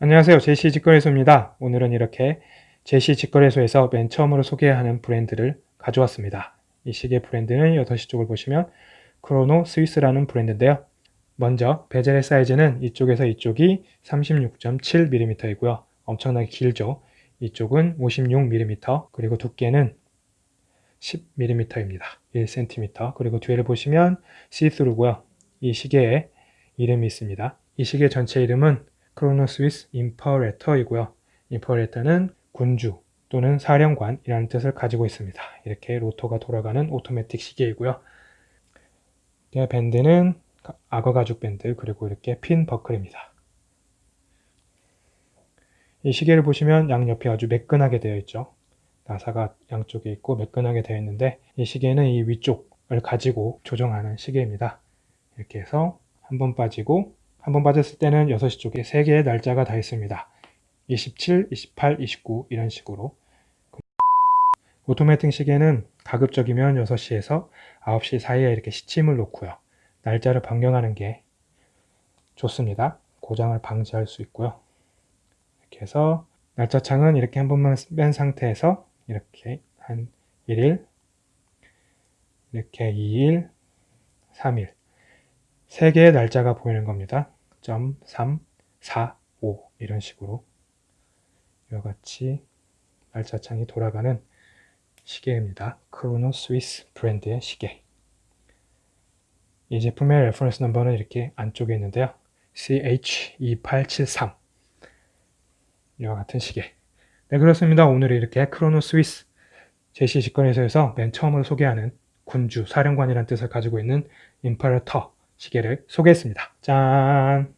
안녕하세요. 제시 직거래소입니다. 오늘은 이렇게 제시 직거래소에서 맨 처음으로 소개하는 브랜드를 가져왔습니다. 이 시계 브랜드는 8시 쪽을 보시면 크로노 스위스라는 브랜드인데요. 먼저 베젤의 사이즈는 이쪽에서 이쪽이 36.7mm이고요. 엄청나게 길죠. 이쪽은 56mm 그리고 두께는 10mm입니다. 1cm 그리고 뒤를 보시면 시스루고요. 이 시계에 이름이 있습니다. 이 시계 전체 이름은 크로노스위스 임퍼레터이고요. 임퍼레터는 군주 또는 사령관이라는 뜻을 가지고 있습니다. 이렇게 로터가 돌아가는 오토매틱 시계이고요. 밴드는 악어 가죽 밴드 그리고 이렇게 핀 버클입니다. 이 시계를 보시면 양옆이 아주 매끈하게 되어 있죠. 나사가 양쪽에 있고 매끈하게 되어 있는데 이 시계는 이 위쪽을 가지고 조정하는 시계입니다. 이렇게 해서 한 번 빠지고 한번 빠졌을 때는 6시 쪽에 3개의 날짜가 다 있습니다. 27, 28, 29 이런 식으로 오토매팅 시계는 가급적이면 6시에서 9시 사이에 이렇게 시침을 놓고요. 날짜를 변경하는 게 좋습니다. 고장을 방지할 수 있고요. 이렇게 해서 날짜 창은 이렇게 한 번만 뺀 상태에서 이렇게 한 1일, 이렇게 2일, 3일 3개의 날짜가 보이는 겁니다. 3, 4, 5 이런 식으로 이와 같이 날짜창이 돌아가는 시계입니다. 크로노 스위스 브랜드의 시계 이 제품의 reference number는 이렇게 안쪽에 있는데요. CH2873 이와 같은 시계 네 그렇습니다. 오늘 이렇게 크로노 스위스 제시 직권에서에서 맨 처음으로 소개하는 군주, 사령관이라는 뜻을 가지고 있는 임파르터 시계를 소개했습니다. 짠!